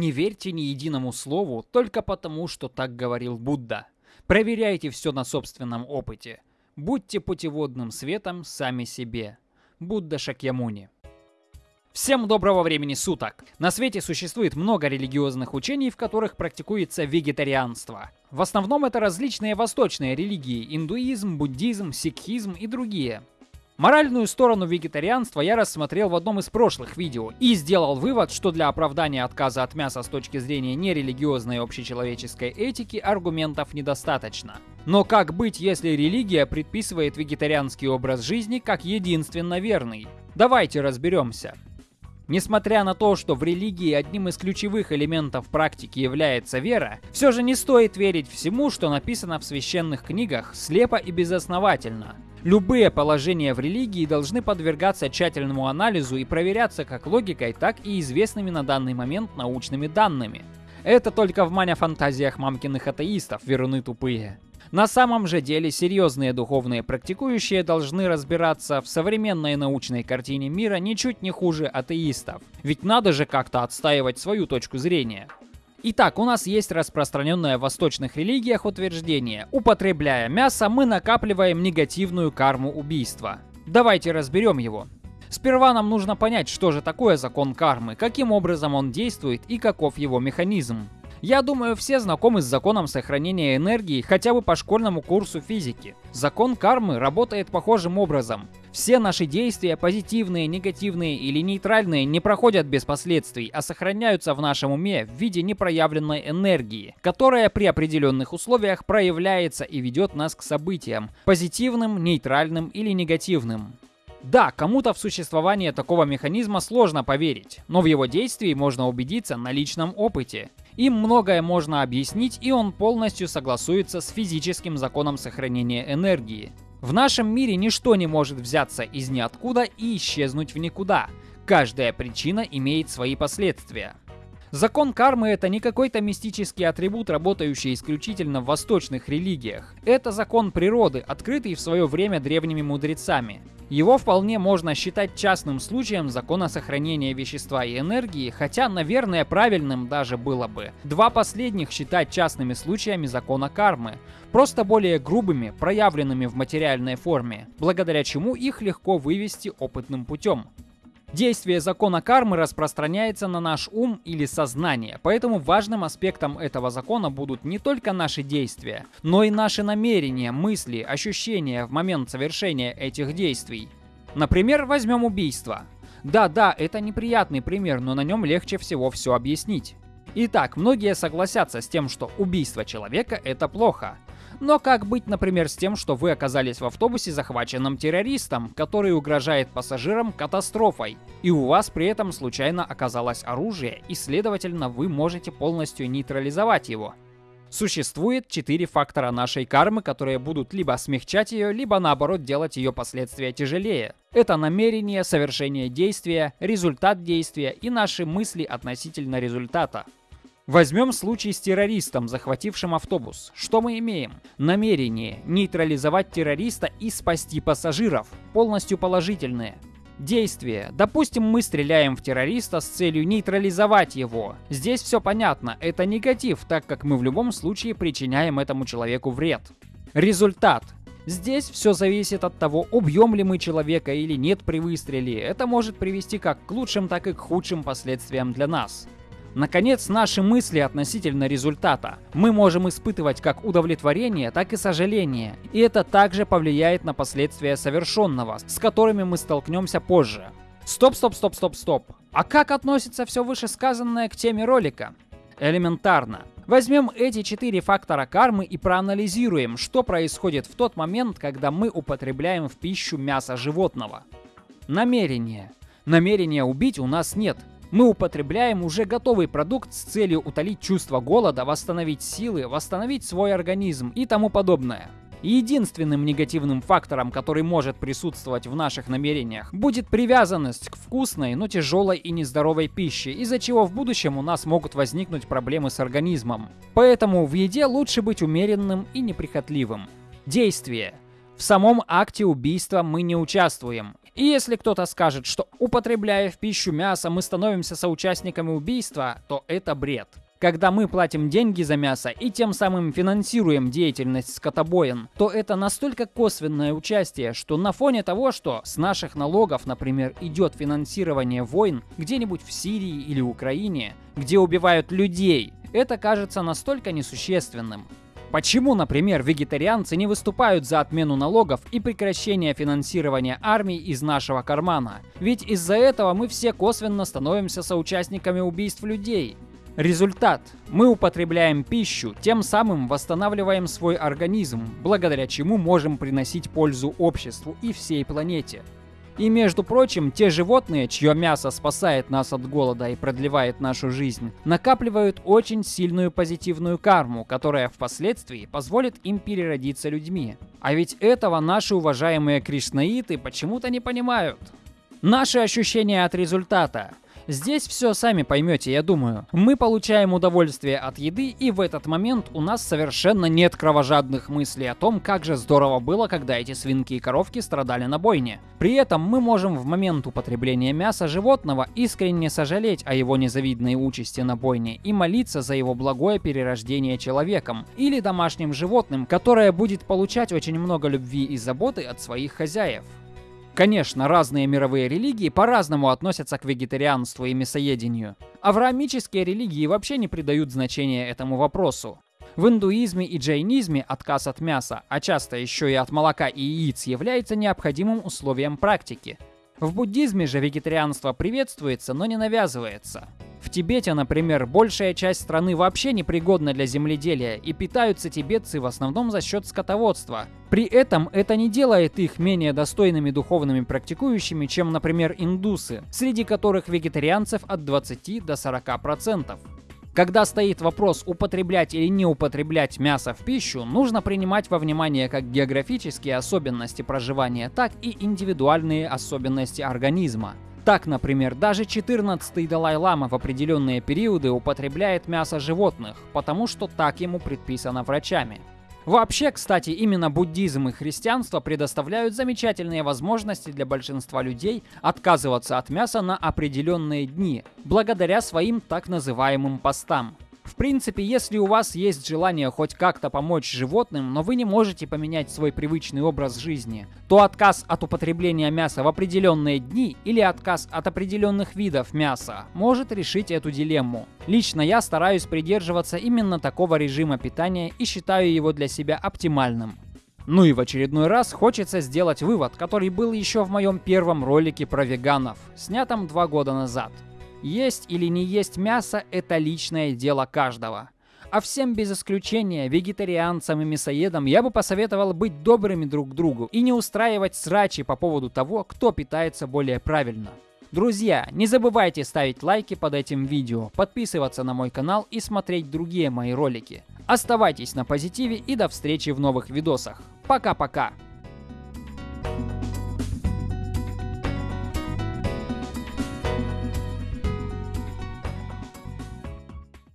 Не верьте ни единому слову только потому, что так говорил Будда. Проверяйте все на собственном опыте. Будьте путеводным светом сами себе. Будда Шакьямуни. Всем доброго времени суток! На свете существует много религиозных учений, в которых практикуется вегетарианство. В основном это различные восточные религии – индуизм, буддизм, сикхизм и другие. Моральную сторону вегетарианства я рассмотрел в одном из прошлых видео и сделал вывод, что для оправдания отказа от мяса с точки зрения нерелигиозной общечеловеческой этики аргументов недостаточно. Но как быть, если религия предписывает вегетарианский образ жизни как единственно верный? Давайте разберемся. Несмотря на то, что в религии одним из ключевых элементов практики является вера, все же не стоит верить всему, что написано в священных книгах, слепо и безосновательно. Любые положения в религии должны подвергаться тщательному анализу и проверяться как логикой, так и известными на данный момент научными данными. Это только в маня-фантазиях мамкиных атеистов веруны тупые. На самом же деле серьезные духовные практикующие должны разбираться в современной научной картине мира ничуть не хуже атеистов. Ведь надо же как-то отстаивать свою точку зрения. Итак, у нас есть распространенное в восточных религиях утверждение. Употребляя мясо, мы накапливаем негативную карму убийства. Давайте разберем его. Сперва нам нужно понять, что же такое закон кармы, каким образом он действует и каков его механизм. Я думаю, все знакомы с законом сохранения энергии хотя бы по школьному курсу физики. Закон кармы работает похожим образом. Все наши действия, позитивные, негативные или нейтральные, не проходят без последствий, а сохраняются в нашем уме в виде непроявленной энергии, которая при определенных условиях проявляется и ведет нас к событиям, позитивным, нейтральным или негативным. Да, кому-то в существование такого механизма сложно поверить, но в его действии можно убедиться на личном опыте. Им многое можно объяснить, и он полностью согласуется с физическим законом сохранения энергии. В нашем мире ничто не может взяться из ниоткуда и исчезнуть в никуда. Каждая причина имеет свои последствия. Закон кармы это не какой-то мистический атрибут, работающий исключительно в восточных религиях. Это закон природы, открытый в свое время древними мудрецами. Его вполне можно считать частным случаем закона сохранения вещества и энергии, хотя, наверное, правильным даже было бы два последних считать частными случаями закона кармы, просто более грубыми, проявленными в материальной форме, благодаря чему их легко вывести опытным путем. Действие закона кармы распространяется на наш ум или сознание, поэтому важным аспектом этого закона будут не только наши действия, но и наши намерения, мысли, ощущения в момент совершения этих действий. Например, возьмем убийство. Да-да, это неприятный пример, но на нем легче всего все объяснить. Итак, многие согласятся с тем, что убийство человека это плохо. Но как быть, например, с тем, что вы оказались в автобусе захваченным террористом, который угрожает пассажирам катастрофой, и у вас при этом случайно оказалось оружие, и следовательно вы можете полностью нейтрализовать его? Существует четыре фактора нашей кармы, которые будут либо смягчать ее, либо наоборот делать ее последствия тяжелее. Это намерение, совершение действия, результат действия и наши мысли относительно результата. Возьмем случай с террористом, захватившим автобус. Что мы имеем? Намерение нейтрализовать террориста и спасти пассажиров. Полностью положительное. Действие. Допустим, мы стреляем в террориста с целью нейтрализовать его. Здесь все понятно, это негатив, так как мы в любом случае причиняем этому человеку вред. Результат. Здесь все зависит от того, убьем ли мы человека или нет при выстреле. Это может привести как к лучшим, так и к худшим последствиям для нас. Наконец, наши мысли относительно результата. Мы можем испытывать как удовлетворение, так и сожаление. И это также повлияет на последствия совершенного, с которыми мы столкнемся позже. Стоп, стоп, стоп, стоп, стоп. А как относится все вышесказанное к теме ролика? Элементарно. Возьмем эти четыре фактора кармы и проанализируем, что происходит в тот момент, когда мы употребляем в пищу мясо животного. Намерение. Намерения убить у нас нет. Мы употребляем уже готовый продукт с целью утолить чувство голода, восстановить силы, восстановить свой организм и тому подобное. Единственным негативным фактором, который может присутствовать в наших намерениях, будет привязанность к вкусной, но тяжелой и нездоровой пище, из-за чего в будущем у нас могут возникнуть проблемы с организмом. Поэтому в еде лучше быть умеренным и неприхотливым. Действие. В самом акте убийства мы не участвуем. И если кто-то скажет, что употребляя в пищу мясо мы становимся соучастниками убийства, то это бред. Когда мы платим деньги за мясо и тем самым финансируем деятельность скотобоин, то это настолько косвенное участие, что на фоне того, что с наших налогов, например, идет финансирование войн где-нибудь в Сирии или Украине, где убивают людей, это кажется настолько несущественным. Почему, например, вегетарианцы не выступают за отмену налогов и прекращение финансирования армии из нашего кармана? Ведь из-за этого мы все косвенно становимся соучастниками убийств людей. Результат. Мы употребляем пищу, тем самым восстанавливаем свой организм, благодаря чему можем приносить пользу обществу и всей планете. И между прочим, те животные, чье мясо спасает нас от голода и продлевает нашу жизнь, накапливают очень сильную позитивную карму, которая впоследствии позволит им переродиться людьми. А ведь этого наши уважаемые кришнаиты почему-то не понимают. Наши ощущения от результата – Здесь все сами поймете, я думаю. Мы получаем удовольствие от еды, и в этот момент у нас совершенно нет кровожадных мыслей о том, как же здорово было, когда эти свинки и коровки страдали на бойне. При этом мы можем в момент употребления мяса животного искренне сожалеть о его незавидной участи на бойне и молиться за его благое перерождение человеком или домашним животным, которое будет получать очень много любви и заботы от своих хозяев. Конечно, разные мировые религии по-разному относятся к вегетарианству и мясоедению. Авраамические религии вообще не придают значения этому вопросу. В индуизме и джайнизме отказ от мяса, а часто еще и от молока и яиц, является необходимым условием практики. В буддизме же вегетарианство приветствуется, но не навязывается. В Тибете, например, большая часть страны вообще непригодна для земледелия, и питаются тибетцы в основном за счет скотоводства. При этом это не делает их менее достойными духовными практикующими, чем, например, индусы, среди которых вегетарианцев от 20 до 40%. Когда стоит вопрос употреблять или не употреблять мясо в пищу, нужно принимать во внимание как географические особенности проживания, так и индивидуальные особенности организма. Так, например, даже 14-й Далай-Лама в определенные периоды употребляет мясо животных, потому что так ему предписано врачами. Вообще, кстати, именно буддизм и христианство предоставляют замечательные возможности для большинства людей отказываться от мяса на определенные дни, благодаря своим так называемым постам. Принципе, если у вас есть желание хоть как-то помочь животным, но вы не можете поменять свой привычный образ жизни, то отказ от употребления мяса в определенные дни или отказ от определенных видов мяса может решить эту дилемму. Лично я стараюсь придерживаться именно такого режима питания и считаю его для себя оптимальным. Ну и в очередной раз хочется сделать вывод, который был еще в моем первом ролике про веганов, снятом два года назад – есть или не есть мясо – это личное дело каждого. А всем без исключения, вегетарианцам и мясоедам, я бы посоветовал быть добрыми друг к другу и не устраивать срачи по поводу того, кто питается более правильно. Друзья, не забывайте ставить лайки под этим видео, подписываться на мой канал и смотреть другие мои ролики. Оставайтесь на позитиве и до встречи в новых видосах. Пока-пока!